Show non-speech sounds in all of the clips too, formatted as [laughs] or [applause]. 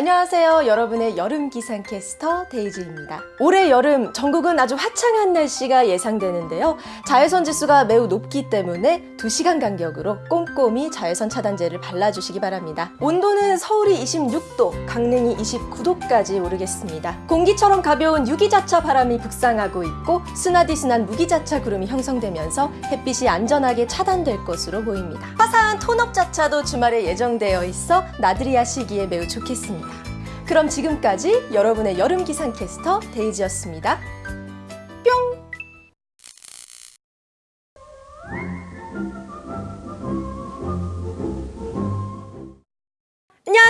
안녕하세요. 여러분의 여름 기상캐스터 데이지입니다. 올해 여름 전국은 아주 화창한 날씨가 예상되는데요. 자외선 지수가 매우 높기 때문에 2시간 간격으로 꼼꼼히 자외선 차단제를 발라주시기 바랍니다. 온도는 서울이 26도, 강릉이 29도까지 오르겠습니다. 공기처럼 가벼운 유기자차 바람이 북상하고 있고 스나디스난 무기자차 구름이 형성되면서 햇빛이 안전하게 차단될 것으로 보입니다. 화사한 톤업 자차도 주말에 예정되어 있어 나들이 하 시기에 매우 좋겠습니다. 그럼 지금까지 여러분의 여름 기상 캐스터 데이지였습니다.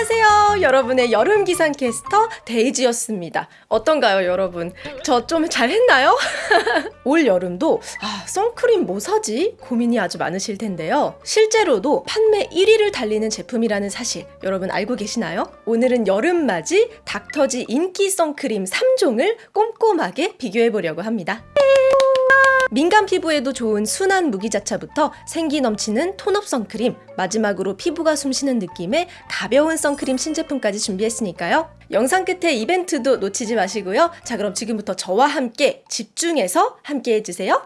안녕하세요. 여러분의 여름 기상 캐스터 데이지였습니다. 어떤가요, 여러분? 저 좀 잘했나요? [laughs] 올 여름도 아, 선크림 뭐 사지? 고민이 아주 많으실 텐데요. 실제로도 판매 1위를 달리는 제품이라는 사실 여러분 알고 계시나요? 오늘은 여름맞이 닥터지 인기 선크림 3종을 꼼꼼하게 비교해 보려고 합니다. 민감 피부에도 좋은 순한 무기자차부터 생기 넘치는 tone-up 선크림, 마지막으로 피부가 숨쉬는 느낌의 가벼운 선크림 신제품까지 준비했으니까요. 영상 끝에 이벤트도 놓치지 마시고요. 자, 그럼 지금부터 저와 함께 집중해서 함께 해주세요.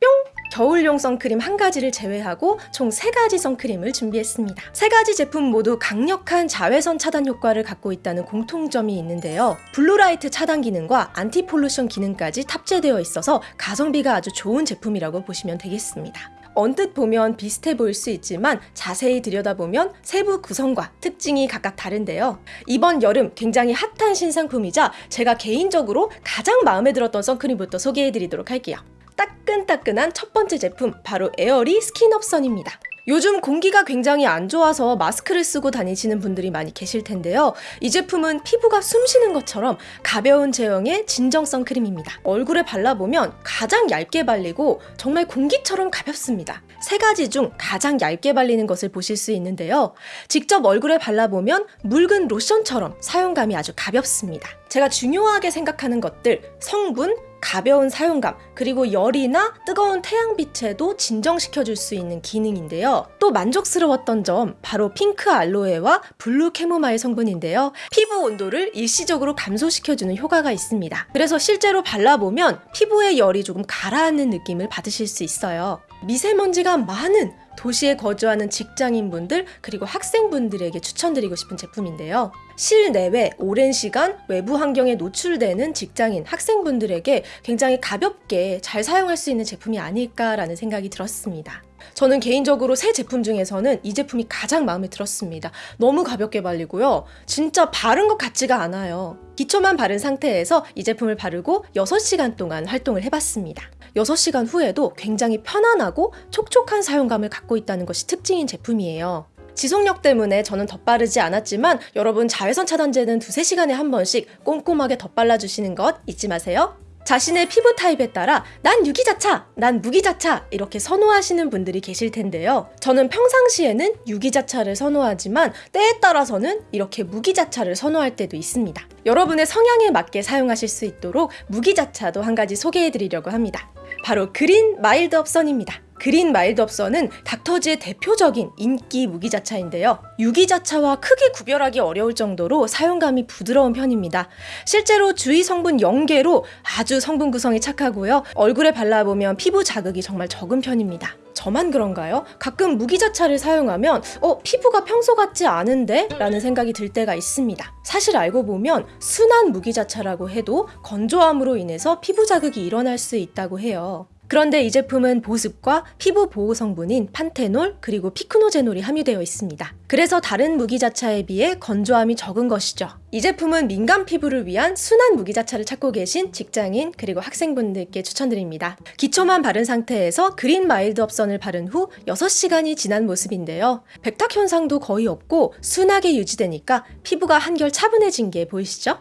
뿅! 겨울용 선크림 한 가지를 제외하고 총 세 가지 선크림을 준비했습니다. 세 가지 제품 모두 강력한 자외선 차단 효과를 갖고 있다는 공통점이 있는데요. blue light 차단 기능과 anti-pollution 기능까지 탑재되어 있어서 가성비가 아주 좋은 제품이라고 보시면 되겠습니다. 언뜻 보면 비슷해 보일 수 있지만 자세히 들여다보면 세부 구성과 특징이 각각 다른데요. 이번 여름 굉장히 핫한 신상품이자 제가 개인적으로 가장 마음에 들었던 선크림부터 소개해 드리도록 할게요. 따끈따끈한 첫 번째 제품 바로 에어리 스킨업선입니다. 요즘 공기가 굉장히 안 좋아서 마스크를 쓰고 다니시는 분들이 많이 계실 텐데요. 이 제품은 피부가 숨쉬는 것처럼 가벼운 제형의 진정 선크림입니다. 얼굴에 발라보면 가장 얇게 발리고 정말 공기처럼 가볍습니다. 세 가지 중 가장 얇게 발리는 것을 보실 수 있는데요. 직접 얼굴에 발라보면 묽은 로션처럼 사용감이 아주 가볍습니다. 제가 중요하게 생각하는 것들, 성분, 가벼운 사용감, 그리고 열이나 뜨거운 태양빛에도 진정시켜줄 수 있는 기능인데요. 또 만족스러웠던 점, 바로 핑크 알로에와 블루 캐모마일 성분인데요. 피부 온도를 일시적으로 감소시켜주는 효과가 있습니다. 그래서 실제로 발라보면 피부의 열이 조금 가라앉는 느낌을 받으실 수 있어요. 미세먼지가 많은 도시에 거주하는 직장인분들 그리고 학생분들에게 추천드리고 싶은 제품인데요. 실내외 오랜 시간 외부 환경에 노출되는 직장인 학생분들에게 굉장히 가볍게 잘 사용할 수 있는 제품이 아닐까라는 생각이 들었습니다. 저는 개인적으로 새 제품 중에서는 이 제품이 가장 마음에 들었습니다. 너무 가볍게 발리고요. 진짜 바른 것 같지가 않아요. 기초만 바른 상태에서 이 제품을 바르고 6시간 동안 활동을 해봤습니다. 6시간 후에도 굉장히 편안하고 촉촉한 사용감을 갖고 있다는 것이 특징인 제품이에요. 지속력 때문에 저는 덧바르지 않았지만 여러분 자외선 차단제는 두세 시간에 한 번씩 꼼꼼하게 덧발라주시는 것 잊지 마세요. 자신의 피부 타입에 따라 난 유기자차, 난 무기자차 이렇게 선호하시는 분들이 계실 텐데요. 저는 평상시에는 유기자차를 선호하지만 때에 따라서는 이렇게 무기자차를 선호할 때도 있습니다. 여러분의 성향에 맞게 사용하실 수 있도록 무기자차도 한 가지 소개해 드리려고 합니다. 바로 그린 마일드 업선입니다. 그린 마일드 업선은 닥터지의 대표적인 인기 무기자차인데요. 유기자차와 크게 구별하기 어려울 정도로 사용감이 부드러운 편입니다. 실제로 주의 성분 0개로 아주 성분 구성이 착하고요. 얼굴에 발라보면 피부 자극이 정말 적은 편입니다. 저만 그런가요? 가끔 무기자차를 사용하면 어 피부가 평소 같지 않은데? 라는 생각이 들 때가 있습니다. 사실 알고 보면 순한 무기자차라고 해도 건조함으로 인해서 피부 자극이 일어날 수 있다고 해요. 그런데 이 제품은 보습과 피부 보호 성분인 판테놀 그리고 피크노제놀이 함유되어 있습니다. 그래서 다른 무기자차에 비해 건조함이 적은 것이죠. 이 제품은 민감 피부를 위한 순한 무기자차를 찾고 계신 직장인 그리고 학생분들께 추천드립니다. 기초만 바른 상태에서 그린 마일드 업선을 바른 후 6시간이 지난 모습인데요. 백탁 현상도 거의 없고 순하게 유지되니까 피부가 한결 차분해진 게 보이시죠?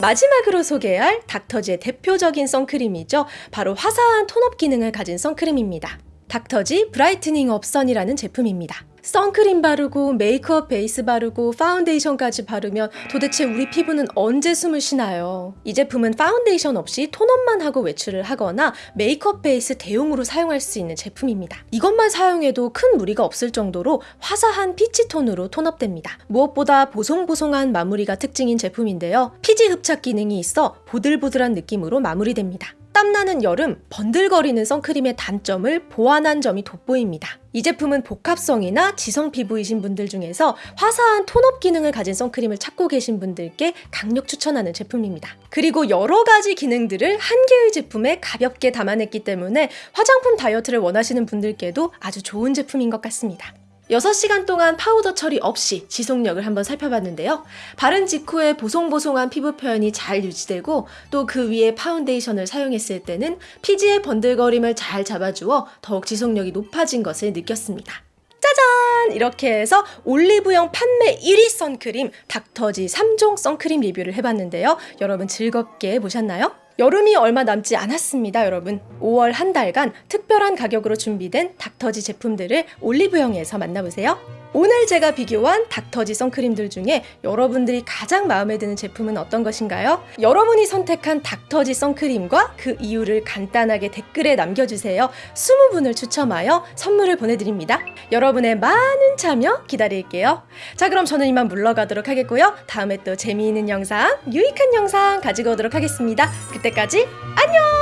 마지막으로 소개할 닥터지의 대표적인 선크림이죠. 바로 화사한 tone-up 기능을 가진 선크림입니다. 닥터지 브라이트닝 업선이라는 제품입니다. 선크림 바르고 메이크업 베이스 바르고 파운데이션까지 바르면 도대체 우리 피부는 언제 숨을 쉬나요? 이 제품은 파운데이션 없이 tone-up만 하고 외출을 하거나 메이크업 베이스 대용으로 사용할 수 있는 제품입니다. 이것만 사용해도 큰 무리가 없을 정도로 화사한 peach tone으로 tone-up됩니다. 무엇보다 보송보송한 마무리가 특징인 제품인데요. 피지 흡착 기능이 있어 보들보들한 느낌으로 마무리됩니다. 땀나는 여름 번들거리는 선크림의 단점을 보완한 점이 돋보입니다. 이 제품은 복합성이나 지성 피부이신 분들 중에서 화사한 tone-up 기능을 가진 선크림을 찾고 계신 분들께 강력 추천하는 제품입니다. 그리고 여러 가지 기능들을 한 개의 제품에 가볍게 담아냈기 때문에 화장품 다이어트를 원하시는 분들께도 아주 좋은 제품인 것 같습니다. 6시간 동안 파우더 처리 없이 지속력을 한번 살펴봤는데요. 바른 직후에 보송보송한 피부 표현이 잘 유지되고 또 그 위에 파운데이션을 사용했을 때는 피지의 번들거림을 잘 잡아주어 더욱 지속력이 높아진 것을 느꼈습니다. 짜잔! 이렇게 해서 올리브영 판매 1위 선크림 닥터지 3종 선크림 리뷰를 해봤는데요. 여러분 즐겁게 보셨나요? 여름이 얼마 남지 않았습니다, 여러분. 5월 한 달간 특별한 가격으로 준비된 닥터지 제품들을 올리브영에서 만나보세요. 오늘 제가 비교한 닥터지 선크림들 중에 여러분들이 가장 마음에 드는 제품은 어떤 것인가요? 여러분이 선택한 닥터지 선크림과 그 이유를 간단하게 댓글에 남겨주세요. 20분을 추첨하여 선물을 보내드립니다. 여러분의 많은 참여 기다릴게요. 자, 그럼 저는 이만 물러가도록 하겠고요. 다음에 또 재미있는 영상, 유익한 영상 가지고 오도록 하겠습니다. 그때까지 안녕!